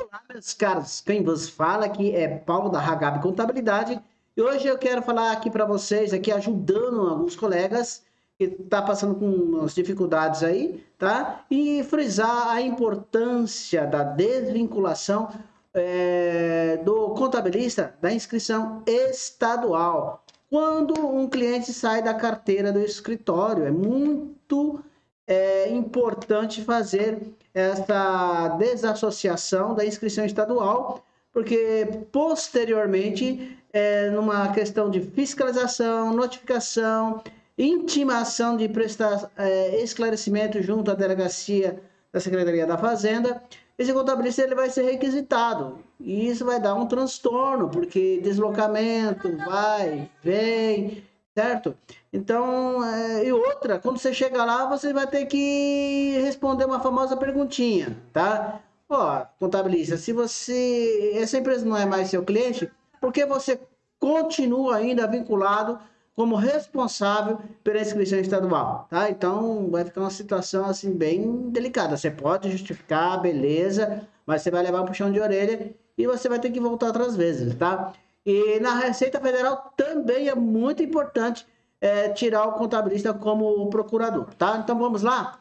Olá, meus caros. Quem vos fala aqui é Paulo da Hagab Contabilidade. E hoje eu quero falar aqui para vocês, aqui ajudando alguns colegas que está passando com umas dificuldades aí, tá? E frisar a importância da desvinculação é, do contabilista da inscrição estadual. Quando um cliente sai da carteira do escritório, é muito é importante fazer essa desassociação da inscrição estadual, porque posteriormente, é, numa questão de fiscalização, notificação, intimação de prestar é, esclarecimento junto à delegacia da Secretaria da Fazenda, esse contabilista ele vai ser requisitado. E isso vai dar um transtorno, porque deslocamento, vai, vem, certo? Então, é, e outra, quando você chega lá, você vai ter que responder uma famosa perguntinha, tá? Ó, contabilista, se você, essa empresa não é mais seu cliente, por que você continua ainda vinculado como responsável pela inscrição estadual, tá? Então, vai ficar uma situação, assim, bem delicada. Você pode justificar, beleza, mas você vai levar um puxão de orelha e você vai ter que voltar outras vezes, tá? E na Receita Federal também é muito importante é, tirar o contabilista como procurador, tá? Então vamos lá?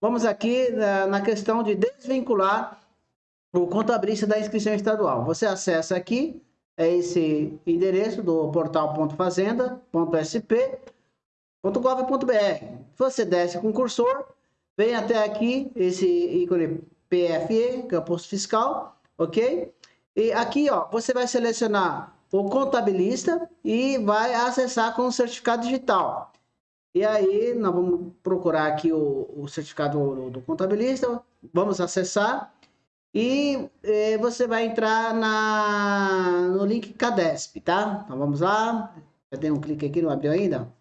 Vamos aqui na, na questão de desvincular o contabilista da inscrição estadual. Você acessa aqui, é esse endereço do portal.fazenda.sp.gov.br. Você desce com o cursor, vem até aqui, esse ícone PFE, que é fiscal, ok? E aqui, ó, você vai selecionar o contabilista e vai acessar com o certificado digital. E aí, nós vamos procurar aqui o, o certificado do, do, contabilista, vamos acessar e eh, você vai entrar na, no link Cadesp, tá? Então vamos lá, já dei um clique aqui, não abriu ainda?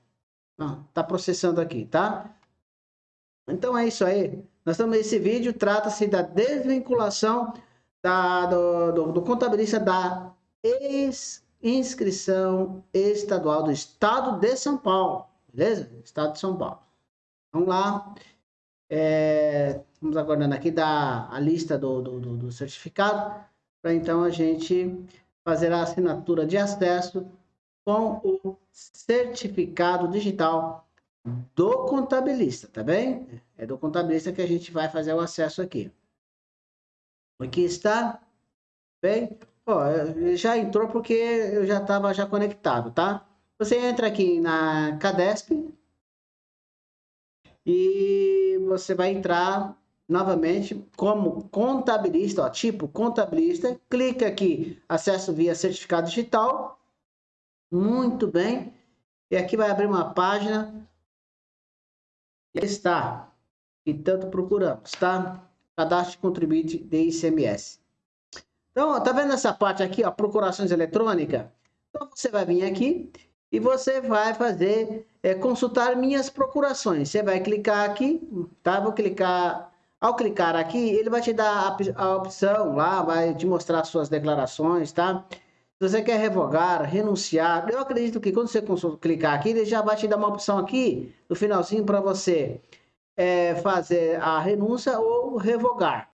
Não, tá processando aqui, tá? Então é isso aí. Nós estamos nesse vídeo, trata-se da desvinculação da, do, do, do contabilista da inscrição estadual do Estado de São Paulo, beleza? Estado de São Paulo. Vamos lá. É, vamos aguardando aqui da a lista do, do, do, do certificado, para então a gente fazer a assinatura de acesso com o certificado digital do contabilista, tá bem? É do contabilista que a gente vai fazer o acesso aqui. Aqui está, bem? Ó, já entrou porque eu já estava já conectado, tá? Você entra aqui na Cadesp e você vai entrar novamente como contabilista, ó, tipo contabilista, clica aqui, acesso via certificado digital, muito bem, e aqui vai abrir uma página, está, e tanto procuramos, tá? Cadastro contribuinte de ICMS. Então, tá vendo essa parte aqui, ó, procurações eletrônicas? Então, você vai vir aqui e você vai fazer, é, consultar minhas procurações. Você vai clicar aqui, tá? Vou clicar, ao clicar aqui, ele vai te dar a, a opção lá, vai te mostrar suas declarações, tá? Se você quer revogar, renunciar, eu acredito que quando você clicar aqui, ele já vai te dar uma opção aqui, no finalzinho, para você é, fazer a renúncia ou revogar.